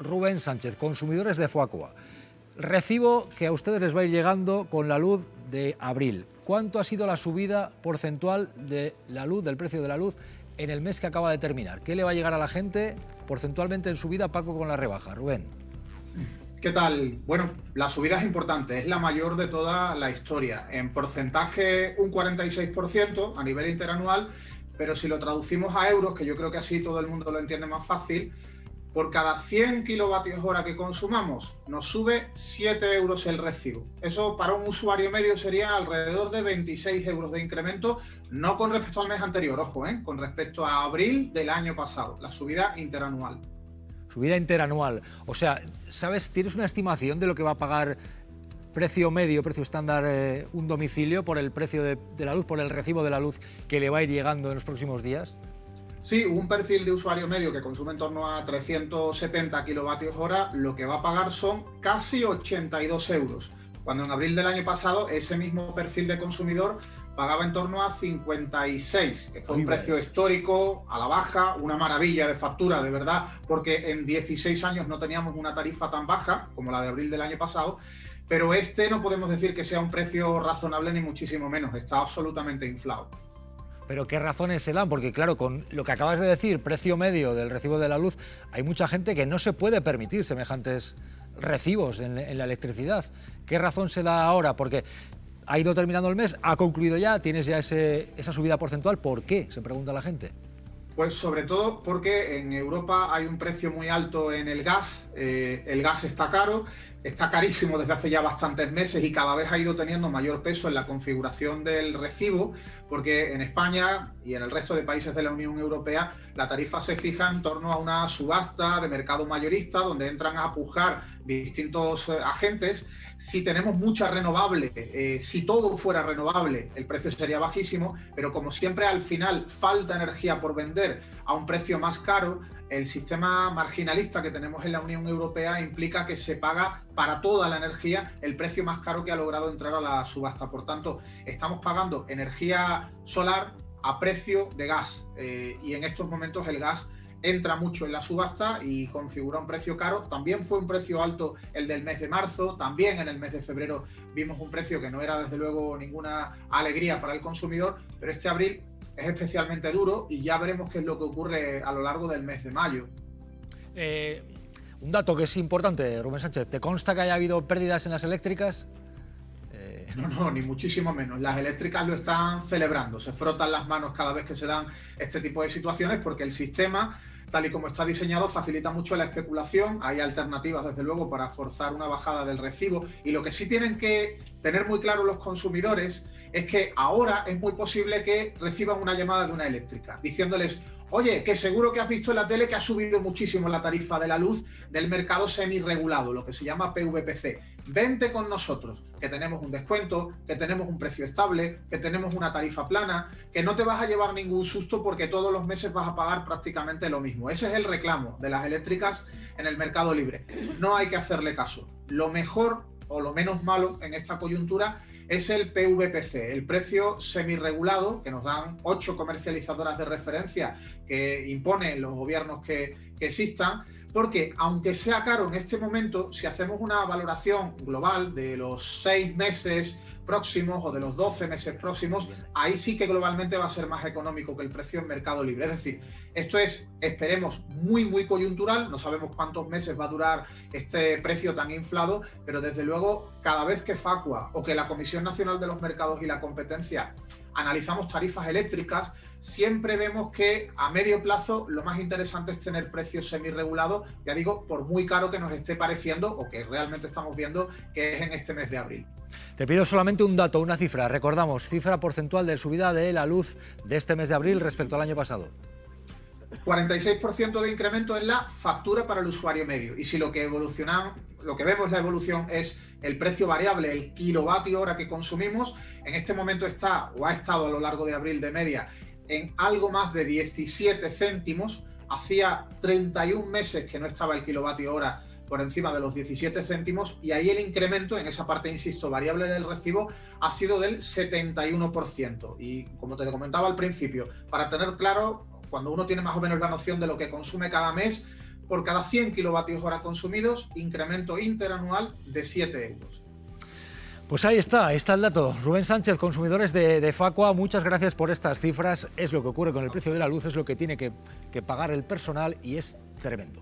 Rubén Sánchez, consumidores de Fuacua. Recibo que a ustedes les va a ir llegando con la luz de abril. ¿Cuánto ha sido la subida porcentual de la luz, del precio de la luz, en el mes que acaba de terminar? ¿Qué le va a llegar a la gente porcentualmente en subida, Paco, con la rebaja? Rubén. ¿Qué tal? Bueno, la subida es importante, es la mayor de toda la historia. En porcentaje un 46% a nivel interanual, pero si lo traducimos a euros, que yo creo que así todo el mundo lo entiende más fácil, por cada 100 kilovatios hora que consumamos, nos sube 7 euros el recibo. Eso para un usuario medio sería alrededor de 26 euros de incremento, no con respecto al mes anterior, ojo, ¿eh? con respecto a abril del año pasado, la subida interanual. Subida interanual. O sea, ¿sabes? ¿Tienes una estimación de lo que va a pagar precio medio, precio estándar, eh, un domicilio por el precio de la luz, por el recibo de la luz que le va a ir llegando en los próximos días? Sí, un perfil de usuario medio que consume en torno a 370 kilovatios hora, lo que va a pagar son casi 82 euros, cuando en abril del año pasado ese mismo perfil de consumidor pagaba en torno a 56, que fue un precio histórico, a la baja, una maravilla de factura, de verdad, porque en 16 años no teníamos una tarifa tan baja como la de abril del año pasado, pero este no podemos decir que sea un precio razonable ni muchísimo menos, está absolutamente inflado. Pero ¿qué razones se dan? Porque claro, con lo que acabas de decir, precio medio del recibo de la luz, hay mucha gente que no se puede permitir semejantes recibos en, la electricidad. ¿Qué razón se da ahora? Porque ha ido terminando el mes, ha concluido ya, tienes ya esa subida porcentual. ¿Por qué? Se pregunta la gente. Pues sobre todo porque en Europa hay un precio muy alto en el gas, eh, el gas está caro, está carísimo desde hace ya bastantes meses y cada vez ha ido teniendo mayor peso en la configuración del recibo, porque en España y en el resto de países de la Unión Europea la tarifa se fija en torno a una subasta de mercado mayorista donde entran a pujar distintos eh, agentes. Si tenemos mucha renovable, eh, si todo fuera renovable, el precio sería bajísimo, pero como siempre al final falta energía por vender a un precio más caro, el sistema marginalista que tenemos en la Unión Europea implica que se paga para toda la energía el precio más caro que ha logrado entrar a la subasta. Por tanto, estamos pagando energía solar a precio de gas eh, y en estos momentos el gas entra mucho en la subasta y configura un precio caro. También fue un precio alto el del mes de marzo, también en el mes de febrero vimos un precio que no era desde luego ninguna alegría para el consumidor, pero este abril es especialmente duro y ya veremos qué es lo que ocurre a lo largo del mes de mayo. Eh, un dato que es importante, Rubén Sánchez, ¿te consta que haya habido pérdidas en las eléctricas? Eh, no, no, ni muchísimo menos. Las eléctricas lo están celebrando, se frotan las manos cada vez que se dan este tipo de situaciones porque el sistema tal y como está diseñado, facilita mucho la especulación. Hay alternativas, desde luego, para forzar una bajada del recibo. Y lo que sí tienen que tener muy claro los consumidores es que ahora es muy posible que reciban una llamada de una eléctrica diciéndoles Oye, que seguro que has visto en la tele que ha subido muchísimo la tarifa de la luz del mercado semi-regulado, lo que se llama PVPC. Vente con nosotros, que tenemos un descuento, que tenemos un precio estable, que tenemos una tarifa plana, que no te vas a llevar ningún susto porque todos los meses vas a pagar prácticamente lo mismo. Ese es el reclamo de las eléctricas en el mercado libre. No hay que hacerle caso. Lo mejor o lo menos malo en esta coyuntura es el PVPC, el precio semirregulado que nos dan ocho comercializadoras de referencia que imponen los gobiernos que, que existan, porque aunque sea caro en este momento, si hacemos una valoración global de los seis meses próximos o de los 12 meses próximos, ahí sí que globalmente va a ser más económico que el precio en mercado libre. Es decir, esto es, esperemos, muy, muy coyuntural, no sabemos cuántos meses va a durar este precio tan inflado, pero desde luego, cada vez que Facua o que la Comisión Nacional de los Mercados y la Competencia analizamos tarifas eléctricas, siempre vemos que a medio plazo lo más interesante es tener precios semi-regulados, ya digo, por muy caro que nos esté pareciendo o que realmente estamos viendo que es en este mes de abril. Te pido solamente un dato, una cifra. Recordamos, cifra porcentual de subida de la luz de este mes de abril respecto al año pasado. 46% de incremento en la factura para el usuario medio. Y si lo que evoluciona, lo que vemos la evolución es el precio variable, el kilovatio hora que consumimos, en este momento está o ha estado a lo largo de abril de media en algo más de 17 céntimos. Hacía 31 meses que no estaba el kilovatio hora por encima de los 17 céntimos y ahí el incremento en esa parte, insisto, variable del recibo ha sido del 71%. Y como te comentaba al principio, para tener claro, cuando uno tiene más o menos la noción de lo que consume cada mes, por cada 100 kilovatios hora consumidos, incremento interanual de 7 euros. Pues ahí está, está el dato. Rubén Sánchez, consumidores de, Facua, muchas gracias por estas cifras. Es lo que ocurre con el precio de la luz, es lo que tiene que pagar el personal y es tremendo.